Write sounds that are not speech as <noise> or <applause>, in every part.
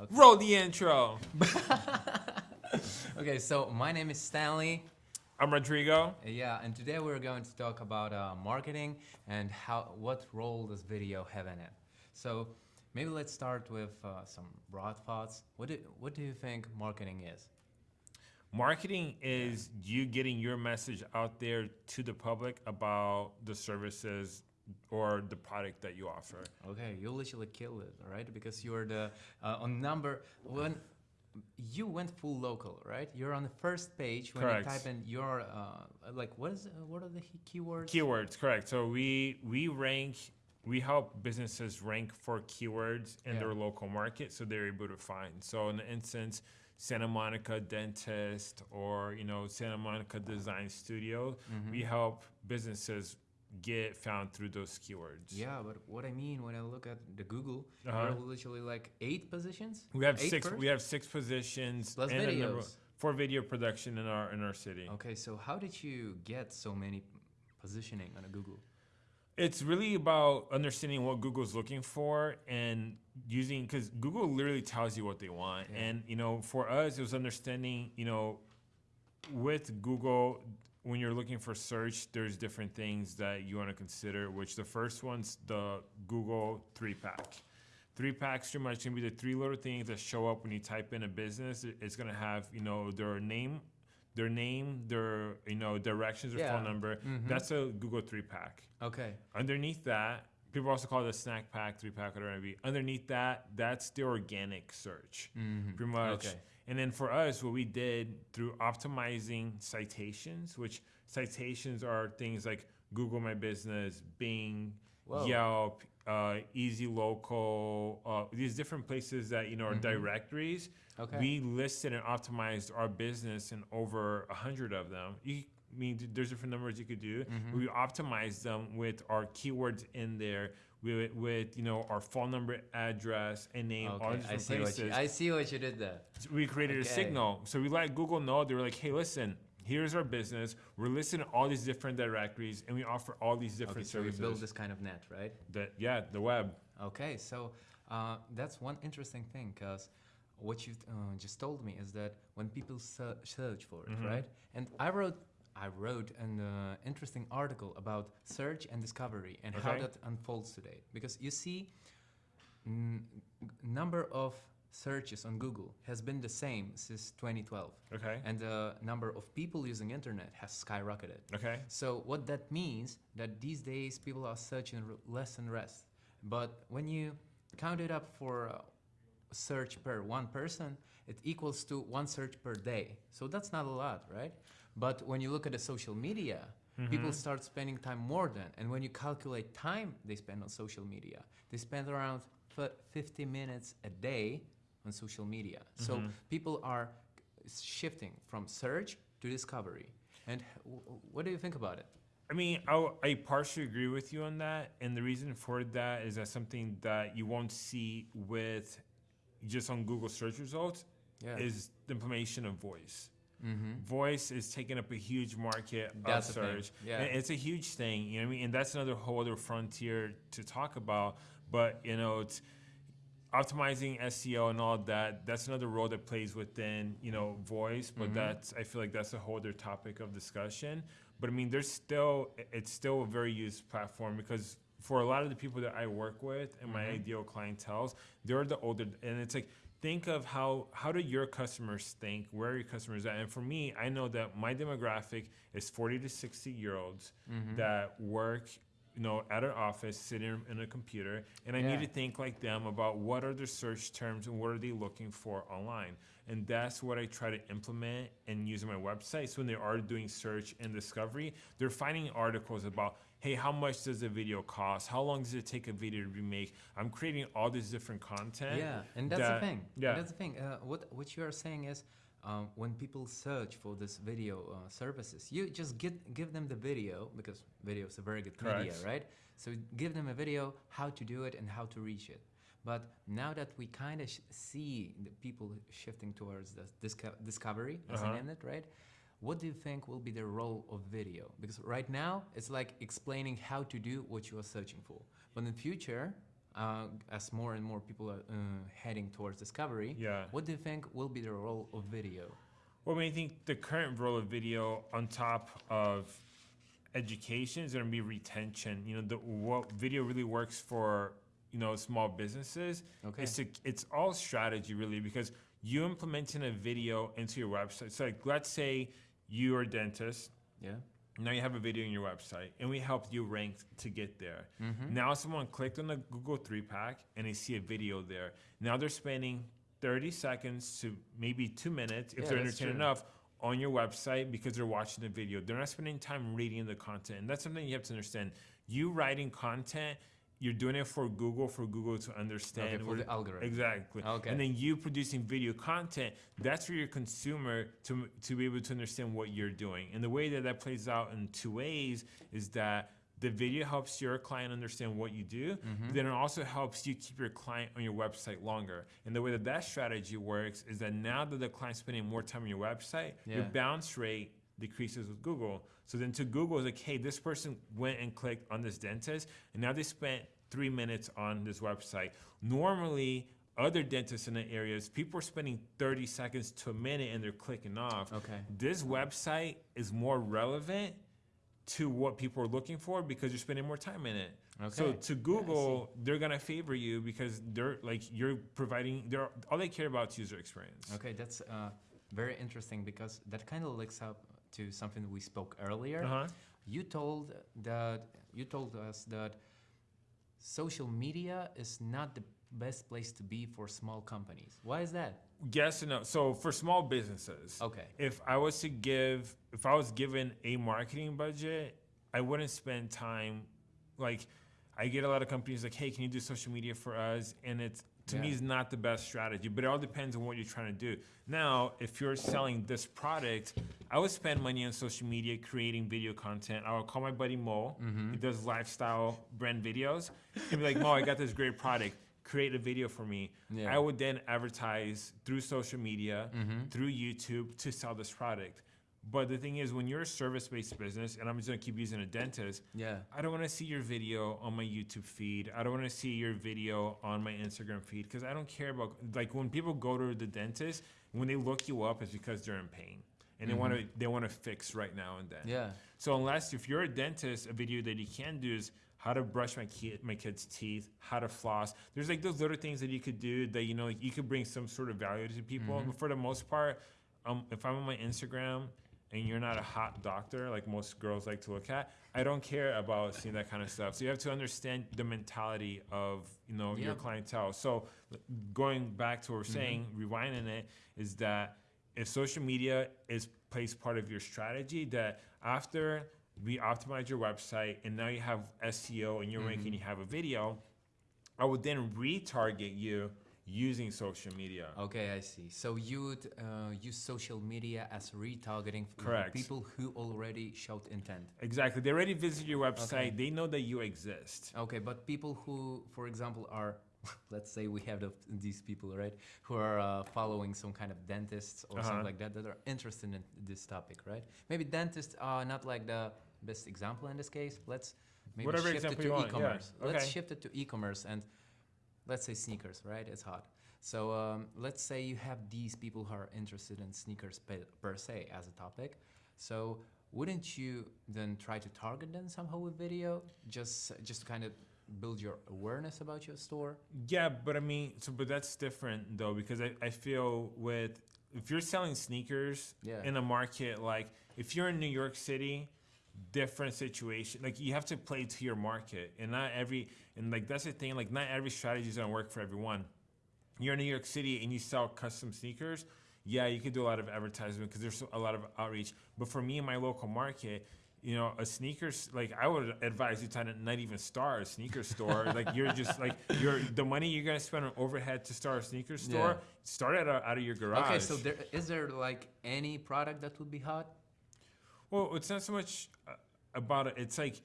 Okay. Roll the intro. <laughs> okay, so my name is Stanley. I'm Rodrigo. Yeah, and today we're going to talk about uh, marketing and how what role does video have in it. So maybe let's start with uh, some broad thoughts. What do what do you think marketing is? Marketing is you getting your message out there to the public about the services or the product that you offer. Okay, you literally killed it, all right? Because you're the uh, on number when you went full local, right? You're on the first page when Correct. you type in your uh, like what is uh, what are the keywords? Keywords, correct. So we we rank we help businesses rank for keywords in Yeah. their local market so they're able to find. So in the instance Santa Monica dentist or you know Santa Monica design studio, Mhm. we help businesses get found through those keywords. Yeah, but what I mean when I look at the Google, there Uh-huh. are literally like eight positions. We have Eight six. first? We have six positions Plus and a number- for video production in our in our city. Okay, so how did you get so many positioning on a Google? It's really about understanding what Google's looking for and using because Google literally tells you what they want. Yeah. And you know, for us, it was understanding. You know, with Google, when you're looking for search, there's different things that you want to consider. Which the first one's the Google three pack. Three packs pretty much gonna be the three little things that show up when you type in a business. It's gonna have you know their name, their name, their you know directions, phone Yeah. number. Mhm. That's a Google three pack. Okay. Underneath that, people also call it a snack pack, three pack, whatever it may be. Underneath that, that's the organic search, Mm-hmm. pretty much. Okay. And then for us, what we did through optimizing citations, which citations are things like Google My Business, Bing, Whoa. Yelp, uh, Easy Local, uh, these different places that you know are Mhm. directories. Okay. We listed and optimized our business in over a hundred of them. You, I mean, there's different numbers you could do. Mhm. We optimized them with our keywords in there, with, with you know our phone number, address, and name, all Okay, these I different see what you I see what you did there. we created a signal, so we let Google know. They were like, "Hey, listen, here's our business. We're listing all these different directories, and we offer all these different Okay, so we services." build this kind of net, right? that yeah, the web. Okay, so uh, that's one interesting thing because what you uh, just told me is that when people search for it, Mhm. right? And I wrote, I wrote an uh, interesting article about search and discovery and how that unfolds today. Because you see, number of searches on Google has been the same since 2012, Okay. and the number of people using internet has skyrocketed. Okay. So what that means that these days people are searching less and less. But when you count it up for uh, search per one person, it equals to one search per day. So that's not a lot, right? But when you look at the social media, people Mhm. start spending time more than. And when you calculate time they spend on social media, they spend around 50 minutes a day on social media. So Mhm. people are shifting from search to discovery. And h- w- w- what do you think about it? I mean, I, I partially agree with you on that, and the reason for that is that something that you won't see with just on Google search results Yeah. is the implementation of voice. Mm-hmm. Voice is taking up a huge market That's the yeah. And it's a huge thing, you know what I mean? And that's another whole other frontier to talk about. But, you know, it's optimizing SEO and all that, that's another role that plays within, you know, voice. But Mhm. that's I feel like that's a whole other topic of discussion. But I mean, there's still it's still a very used platform because for a lot of the people that I work with and my Mhm. ideal clientele, they're the older and it's like think of how how do your customers think where are your customers at and for me i know that my demographic is 40 to 60 year olds Mhm. that work you know at an office sitting in a computer and i Yeah. need to think like them about what are their search terms and what are they looking for online and that's what i try to implement and use my website so when they are doing search and discovery they're finding articles about hey how much does a video cost how long does it take a video to be made? i'm creating all this different content Yeah, and that's that- the thing. yeah. That's the thing. Uh, what what you are saying is, um, when people search for this video uh, services, you just get give them the video because video is a very good media, right? So give them a video how to do it and how to reach it. But now that we kind of sh- see the people shifting towards the disco- discovery as Uh-huh. an end, right? What do you think will be the role of video? Because right now it's like explaining how to do what you are searching for. But in the future, uh, as more and more people are uh, heading towards discovery, Yeah. what do you think will be the role of video? Well, I mean, I think the current role of video on top of education is going to be retention. You know, the, what video really works for you know small businesses. Okay. It's a, it's all strategy really because you implementing a video into your website. So like, let's say you are a dentist. Yeah. Now you have a video on your website, and we helped you rank to get there. Mm-hmm. Now someone clicked on the Google three pack and they see a video there. Now they're spending 30 seconds to maybe two minutes if Yeah, they're entertained true. enough on your website because they're watching the video. They're not spending time reading the content. And that's something you have to understand. You writing content, you're doing it for Google, for Google to understand. Okay, for the algorithm. Exactly. Okay. And then you producing video content, that's for your consumer to, to be able to understand what you're doing. And the way that that plays out in two ways is that the video helps your client understand what you do, Mm-hmm. but then it also helps you keep your client on your website longer. And the way that that strategy works is that now that the client's spending more time on your website, your bounce rate decreases with Google. So then to Google is like, hey, this person went and clicked on this dentist, and now they spent three minutes on this website. Normally, other dentists in the areas, people are spending 30 seconds to a minute and they're clicking off. Okay. This website is more relevant to what people are looking for because you're spending more time in it. Okay. So to Google, they're gonna favor you because they're like you're providing. They're all they care about is user experience. Okay, that's uh, very interesting because that kind of links up to something we spoke earlier. Uh huh. You told that you told us that social media is not the best place to be for small companies. Why is that? Yes and no. So for small businesses, Okay. if I was to give, if I was given a marketing budget, I wouldn't spend time like I get a lot of companies like, hey, can you do social media for us? And it's to me is not the best strategy, but it all depends on what you're trying to do. Now, if you're selling this product, I would spend money on social media creating video content. I would call my buddy Mo. Mm-hmm. He does lifestyle brand videos. He'd be like, Mo, I got this great product. Create a video for me. Yeah. I would then advertise through social media, Mm-hmm. through YouTube to sell this product. But the thing is, when you're a service-based business, and I'm just gonna keep using a dentist, Yeah. I don't want to see your video on my YouTube feed. I don't want to see your video on my Instagram feed because I don't care about like when people go to the dentist when they look you up it's because they're in pain and they want to they want to fix right now and then. Yeah. So unless if you're a dentist, a video that you can do is how to brush my kid my kid's teeth, how to floss. There's like those little things that you could do that you know like you could bring some sort of value to people. Mhm. But for the most part, um, if I'm on my Instagram and you're not a hot doctor like most girls like to look at, I don't care about seeing that kind of stuff. So you have to understand the mentality of you know your clientele. So going back to what we're Mhm. saying, rewinding it, is that if social media is plays part of your strategy, that after we optimize your website and now you have SEO and you're ranking, Mhm. you have a video, I would then retarget you using social media. Okay, I see. So you would uh, use social media as retargeting for Correct. people who already showed intent. Exactly. They already visit your website. Okay. They know that you exist. Okay, but people who, for example, are <laughs> let's say we have the, these people, right, who are uh, following some kind of dentists or Uh-huh. something like that that are interested in this topic, right? Maybe dentists are not like the best example in this case. Let's maybe Whatever shift it to want, yeah. e-commerce. Let's shift it to e-commerce and let's say sneakers, right? It's hot. So um, let's say you have these people who are interested in sneakers per, per se as a topic. So wouldn't you then try to target them somehow with video, just just to kind of build your awareness about your store? Yeah, but I mean, so but that's different though because I, I feel with if you're selling sneakers Yeah. in a market like if you're in New York City, different situation. Like you have to play to your market, and not every and like that's the thing. Like not every strategy is gonna work for everyone. You're in New York City and you sell custom sneakers. Yeah, you could do a lot of advertisement because there's a lot of outreach. But for me in my local market, you know, a sneakers like I would advise you to not even start a sneaker store. <laughs> like you're just like you're the money you're gonna spend on overhead to start a sneaker store. Yeah. Start it out, out of your garage. Okay, so there is there like any product that would be hot? Well, it's not so much uh, about it. It's like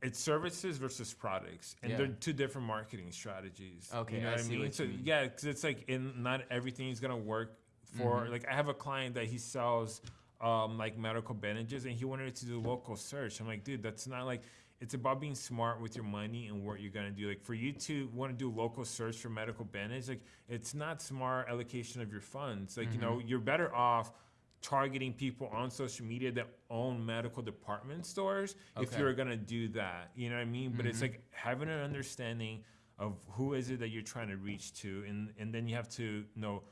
it's services versus products, and Yeah. they're two different marketing strategies. Okay, you know I what I mean. what so mean. yeah, because it's like in not everything is gonna work for. Mhm. Like I have a client that he sells um, like medical bandages, and he wanted to do local search. I'm like, dude, that's not like it's about being smart with your money and what you're gonna do. Like for you to want to do local search for medical bandage, like it's not smart allocation of your funds. Like you know, you're better off targeting people on social media that own medical department stores if you're gonna do that. You know what I mean? But it's like having an understanding of who is it that you're trying to reach to, and and then you have to you know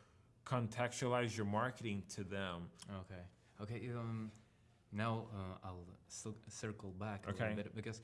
contextualize your marketing to them. Okay. Okay. Um, now uh, I'll cir- circle back a Okay. little bit because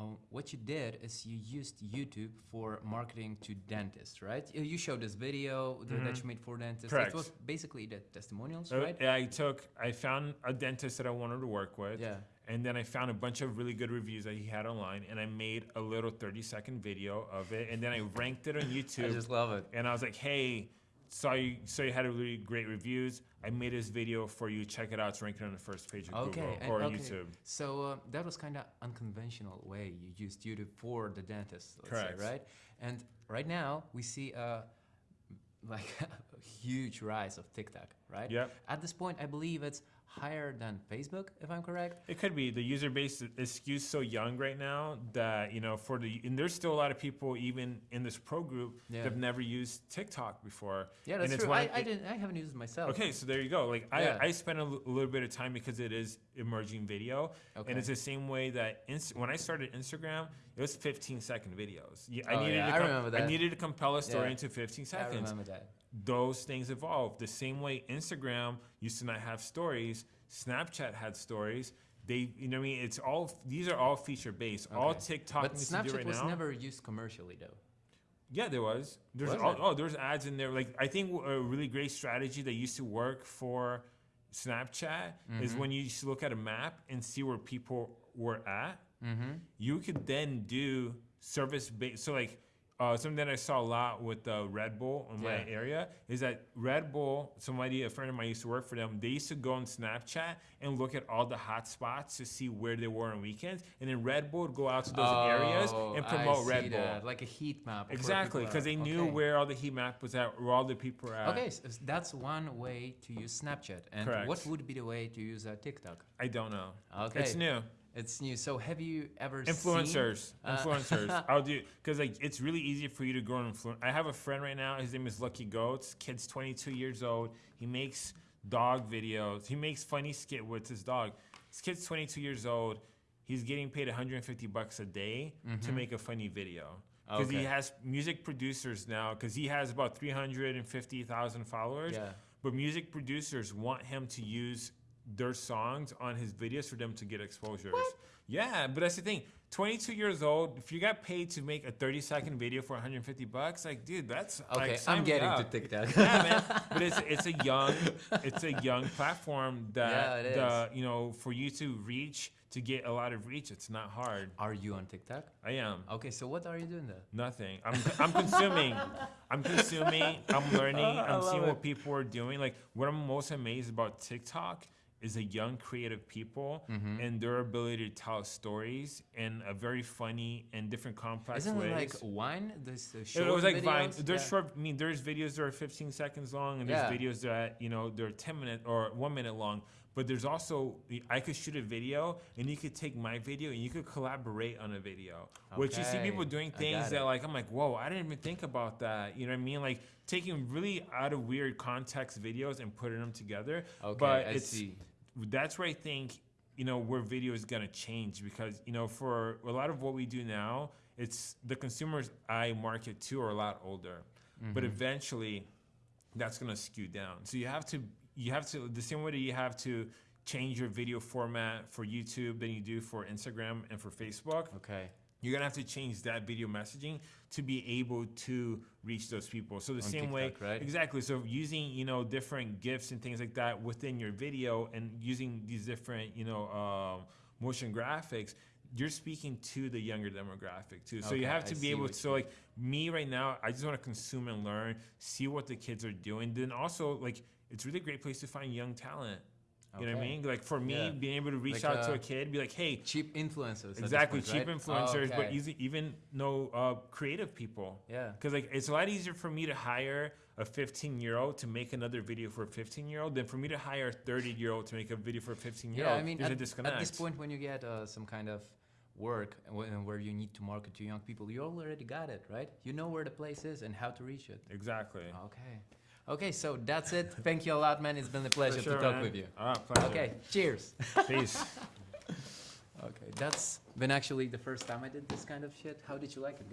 um, what you did is you used YouTube for marketing to dentists, right? You- showed this video th- that Mhm. you made for dentists. Correct. It was basically the testimonials, Uh, right? I took, I found a dentist that I wanted to work with. Yeah. And then I found a bunch of really good reviews that he had online, and I made a little 30 second video of it, and then I ranked it on <laughs> YouTube. I just love it. and I was like, "Hey, saw you, saw you had a really great reviews. I made this video for you. Check it out. It's ranking on the first page of Okay, Google and- or okay. YouTube." So uh, that was kind of unconventional way you used YouTube for the dentist, let's Correct. say, right? And right now we see a like <laughs> a huge rise of TikTok, right? Yep. At this point, I believe it's higher than Facebook, if I'm correct. It could be the user base is skewed so young right now that you know for the and there's still a lot of people even in this pro group Yeah. that have never used TikTok before. Yeah, And that's it's true. I, it- didn't. I haven't used it myself. Okay, so there you go. Like Yeah. I, I spent a l- little bit of time because it is emerging video, Okay. and it's the same way that Inst- when I started Instagram, it was 15 second videos. Yeah, Oh, I needed yeah, to I remember I needed to compel a story into 15 seconds. I remember that. Those things evolved the same way Instagram used to not have stories. Snapchat had stories. They, you know, what I mean, it's all these are all feature based. All TikTok But Snapchat right was now. never used commercially, though. Yeah, there was. There's Was all, oh, there's ads in there. Like I think a really great strategy that used to work for Snapchat is Mm-hmm. when you used to look at a map and see where people were at. Mm-hmm. You could then do service based. So like uh, something that I saw a lot with uh, Red Bull in my Yeah. area is that Red Bull. Somebody, a friend of mine used to work for them. They used to go on Snapchat and look at all the hot spots to see where they were on weekends, and then Red Bull would go out to those areas and promote Oh, Red see Bull. like a heat map. Exactly, because they knew Okay. where all the heat map was at, where all the people were at. Okay, so that's one way to use Snapchat. And Correct. what would be the way to use uh, TikTok? I don't know. Okay, It's new. It's new. So have you ever Influencers, seen? uh, influencers. <laughs> I'll do because like it's really easy for you to grow an influence. I have a friend right now. His name is Lucky Goats. Kid's 22 years old. He makes dog videos. He makes funny skit with his dog. This kid's 22 years old. He's getting paid 150 bucks a day to make a funny video. Because he Mm-hmm. Has music producers now. Because he has about 350,000 followers. Yeah. But music producers want him to use their songs on his videos for them to get exposures. Yeah, but that's the thing. 22 years old, if you got paid to make a 30 second video for 150 bucks, like, dude, that's Okay, like, I'm getting to. TikTok. yeah, man. <laughs> But it's it's a young it's a young platform <laughs> that Yeah, the you know for you to reach to get a lot of reach, it's not hard. Are you on TikTok? I am. Okay, so what are you doing there? Nothing. I'm, I'm consuming. I'm consuming. I'm <laughs> learning. I I'm seeing love what people are doing. Like what I'm most amazed about TikTok is a young creative people Mm-hmm. and their ability to tell stories in a very funny and different complex Isn't ways. it like Vine? This uh, It was like Vine. There's Yeah. short. I mean, there's videos that are 15 seconds long, and there's Yeah. videos that you know they're 10 minutes or one minute long. But there's also I could shoot a video, and you could take my video, and you could collaborate on a video. Which you see people doing things that like I'm like, whoa, I didn't even think about that. You know what I mean? Like taking really out of weird context videos and putting them together. Okay, but I it's see. That's where I think you know where video is gonna change because you know for a lot of what we do now, it's the consumers I market to are a lot older, but Mm-hmm. eventually that's gonna skew down. So you have to you have to the same way that you have to change your video format for YouTube than you do for Instagram and for Facebook Okay. You're gonna have to change that video messaging to be able to reach those people. So the On same way, right? exactly. So using you know different gifs and things like that within your video, and using these different you know um, motion graphics, you're speaking to the younger demographic too. So you Okay, have I to be able. to So like me right now, I just want to consume and learn, see what the kids are doing. Then also like it's a really great place to find young talent. You know what I mean? Like for me, Yeah. being able to reach Like, out to uh, a kid, be like, hey, Cheap influencers. Exactly, point, cheap right? influencers, but Okay. easy, even no uh, creative people. Yeah. Because like it's a lot easier for me to hire a 15 year old to make another video for a 15 year old than for me to hire a 30 year old to make a video for a 15 year old. Yeah. I mean, There's at, a disconnect. at this point, when you get uh, some kind of work and where you need to market to young people, you already got it, right? You know where the place is and how to reach it. Exactly. Okay. Okay, so that's it. Thank you a lot, man. It's been a pleasure sure, to talk man. with you. Ah, pleasure. Okay, cheers. Peace. <laughs> Okay, that's been actually the first time I did this kind of shit. How did you like it?